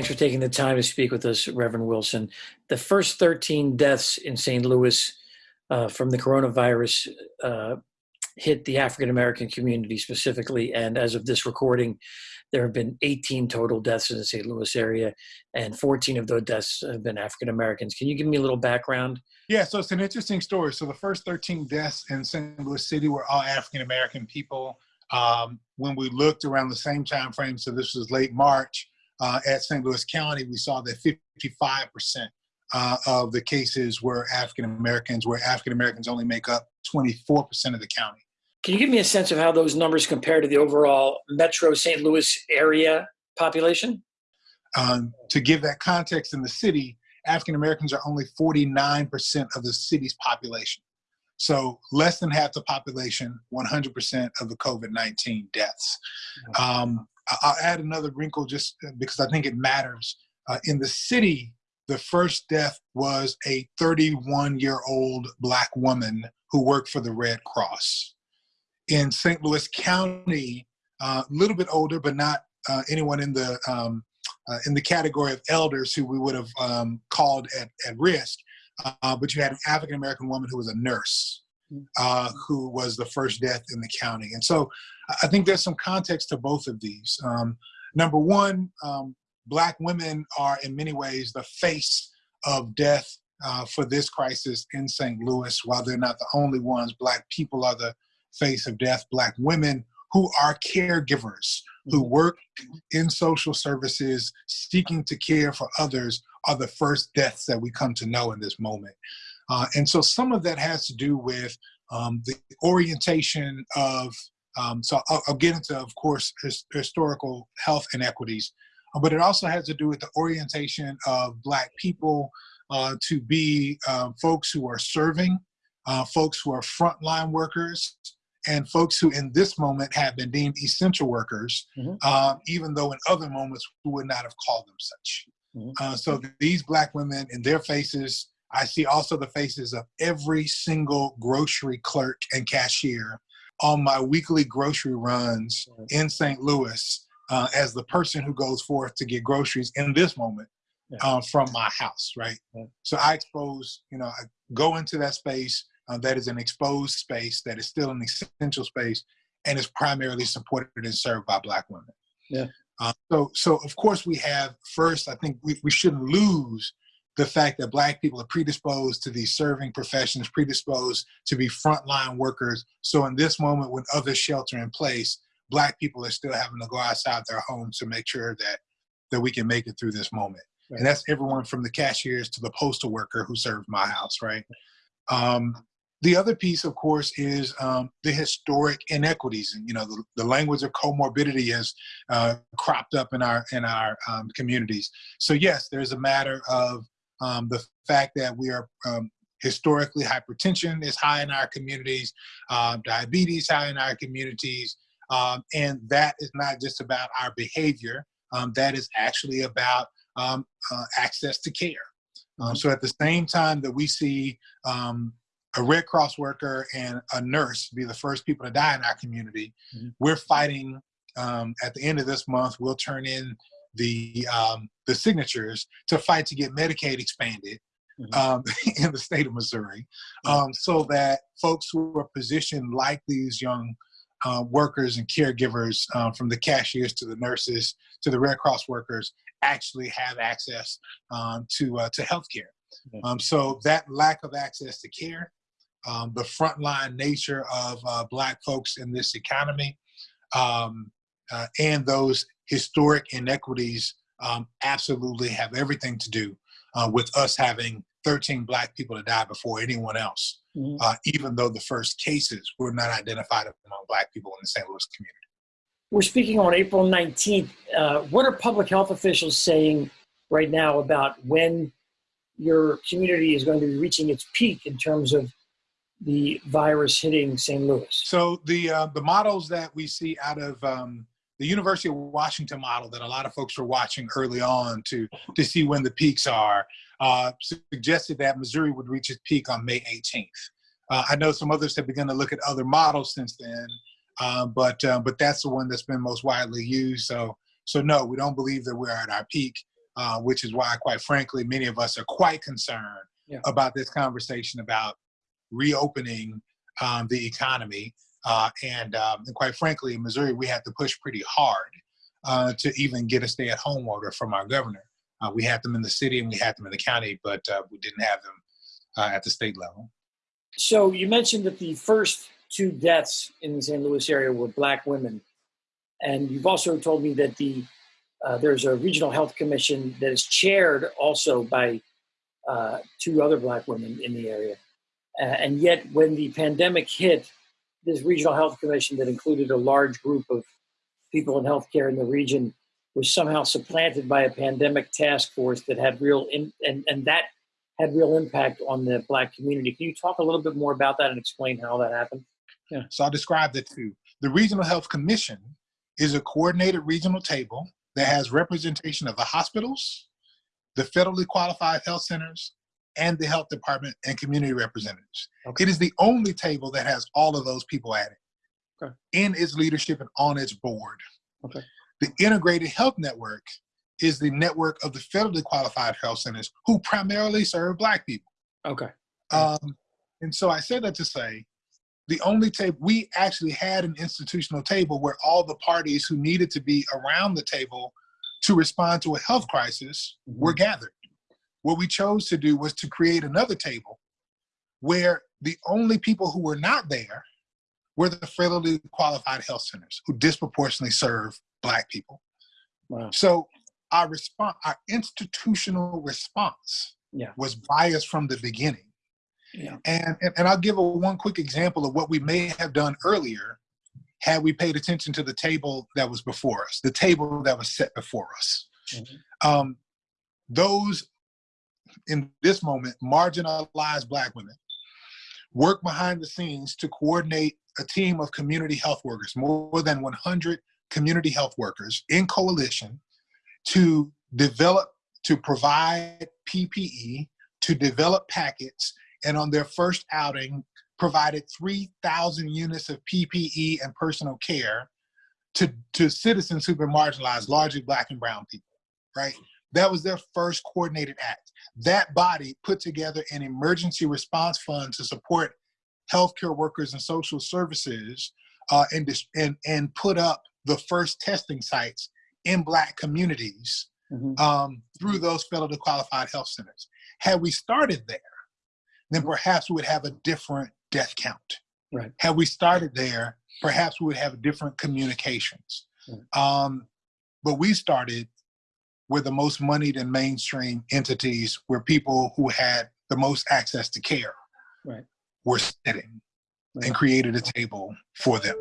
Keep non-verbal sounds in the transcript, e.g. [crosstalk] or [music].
Thanks for taking the time to speak with us, Reverend Wilson. The first 13 deaths in St. Louis uh, from the coronavirus uh, hit the African American community specifically. And as of this recording, there have been 18 total deaths in the St. Louis area, and 14 of those deaths have been African Americans. Can you give me a little background? Yeah, so it's an interesting story. So the first 13 deaths in St. Louis City were all African American people. Um, when we looked around the same time frame, so this was late March, uh, at St. Louis County, we saw that 55% uh, of the cases were African Americans, where African Americans only make up 24% of the county. Can you give me a sense of how those numbers compare to the overall Metro St. Louis area population? Um, to give that context in the city, African Americans are only 49% of the city's population. So less than half the population, 100% of the COVID-19 deaths. Um, I'll add another wrinkle just because I think it matters. Uh, in the city, the first death was a 31 year old black woman who worked for the Red Cross. In St. Louis County, a uh, little bit older, but not uh, anyone in the um, uh, in the category of elders who we would have um, called at, at risk. Uh, but you had an African American woman who was a nurse uh, who was the first death in the county. And so I think there's some context to both of these. Um, number one, um, black women are in many ways the face of death uh, for this crisis in St. Louis. While they're not the only ones, black people are the face of death. Black women who are caregivers, who mm-hmm. work in social services, seeking to care for others, are the first deaths that we come to know in this moment. Uh, and so some of that has to do with um, the orientation of, um, so I'll, I'll, get into, of course, his, historical health inequities, uh, but it also has to do with the orientation of Black people uh, to be uh, folks who are serving, uh, folks who are frontline workers, and folks who in this moment have been deemed essential workers, mm -hmm. even though in other moments we would not have called them such. Mm -hmm. so these Black women in their faces I see also the faces of every single grocery clerk and cashier on my weekly grocery runs in St. Louis uh, as the person who goes forth to get groceries in this moment uh, from my house, right? So I expose, you know, I go into that space uh, that is an exposed space that is still an essential space and is primarily supported and served by Black women. Yeah. Uh, so, so of course we have first. I think we, we shouldn't lose the fact that black people are predisposed to these serving professions, predisposed to be frontline workers. So in this moment when others shelter in place, black people are still having to go outside their homes to make sure that, that we can make it through this moment. Right. And that's everyone from the cashiers to the postal worker who served my house, right? Um, the other piece, of course, is um, the historic inequities. And, you know, the, the language of comorbidity has uh, cropped up in our in our um, communities. So yes, there's a matter of um, the fact that we are um, historically hypertension is high in our communities, uh, diabetes high in our communities, um, and that is not just about our behavior, um, that is actually about um, uh, access to care. Um, so at the same time that we see a Red Cross worker and a nurse be the first people to die in our community, mm -hmm. we're fighting at the end of this month, we'll turn in the um, the signatures to fight to get Medicaid expanded mm -hmm. um, [laughs] in the state of Missouri, um, so that folks who are positioned like these young uh, workers and caregivers, uh, from the cashiers to the nurses to the Red Cross workers, actually have access um, to uh, to healthcare. Mm -hmm. so that lack of access to care, um, the frontline nature of uh, Black folks in this economy, um, uh, and those historic inequities um, absolutely have everything to do uh, with us having 13 black people to die before anyone else, mm -hmm. uh, even though the first cases were not identified among black people in the St. Louis community. We're speaking on April 19th. Uh, what are public health officials saying right now about when your community is going to be reaching its peak in terms of the virus hitting St. Louis? So the uh, the models that we see out of um, the University of Washington model that a lot of folks were watching early on to, to see when the peaks are, uh, suggested that Missouri would reach its peak on May 18th. Uh, I know some others have begun to look at other models since then, uh, but uh, but that's the one that's been most widely used. So so no, we don't believe that we're at our peak. uh, which is why, quite frankly, many of us are quite concerned Yeah. about this conversation about reopening um, the economy. Uh, and, um, and quite frankly, in Missouri, we had to push pretty hard uh, to even get a stay-at-home order from our governor. Uh, we had them in the city and we had them in the county, but uh, we didn't have them uh, at the state level. So you mentioned that the first two deaths in the St. Louis area were black women, and you've also told me that the uh, there's a regional health commission that is chaired also by two other black women in the area. And yet, when the pandemic hit, this regional health commission that included a large group of people in healthcare in the region was somehow supplanted by a pandemic task force that had real in, and and that had real impact on the black community. Can you talk a little bit more about that and explain how that happened? Yeah. So I'll describe the two. The Regional Health Commission is a coordinated regional table that has representation of the hospitals, the federally qualified health centers, and the health department and community representatives. Okay. It is the only table that has all of those people at it Okay. in its leadership and on its board. Okay. The Integrated Health Network is the network of the federally qualified health centers who primarily serve Black people. Okay. Um, and so I say that to say, the only table we actually had an institutional table where all the parties who needed to be around the table to respond to a health crisis were gathered. What we chose to do was to create another table where the only people who were not there were the federally qualified health centers who disproportionately serve Black people. Wow. So our response, our institutional response Yeah. was biased from the beginning. Yeah. And, and, and I'll give a one quick example of what we may have done earlier had we paid attention to the table that was before us, the table that was set before us. Mhm. Um, those in this moment, marginalized Black women work behind the scenes to coordinate a team of community health workers, more than 100 community health workers in coalition to develop, to provide PPE, to develop packets, and on their first outing, provided 3,000 units of PPE and personal care to, to citizens who've been marginalized, largely Black and Brown people, right? That was their first coordinated act. That body put together an emergency response fund to support healthcare workers and social services uh, and, and, and put up the first testing sites in Black communities Mhm. um, through those federally qualified health centers. Had we started there, then perhaps we would have a different death count. Right. Had we started there, perhaps we would have different communications. Right. Um, but we started where the most moneyed and mainstream entities where people who had the most access to care Right. were sitting Right. and created a table for them.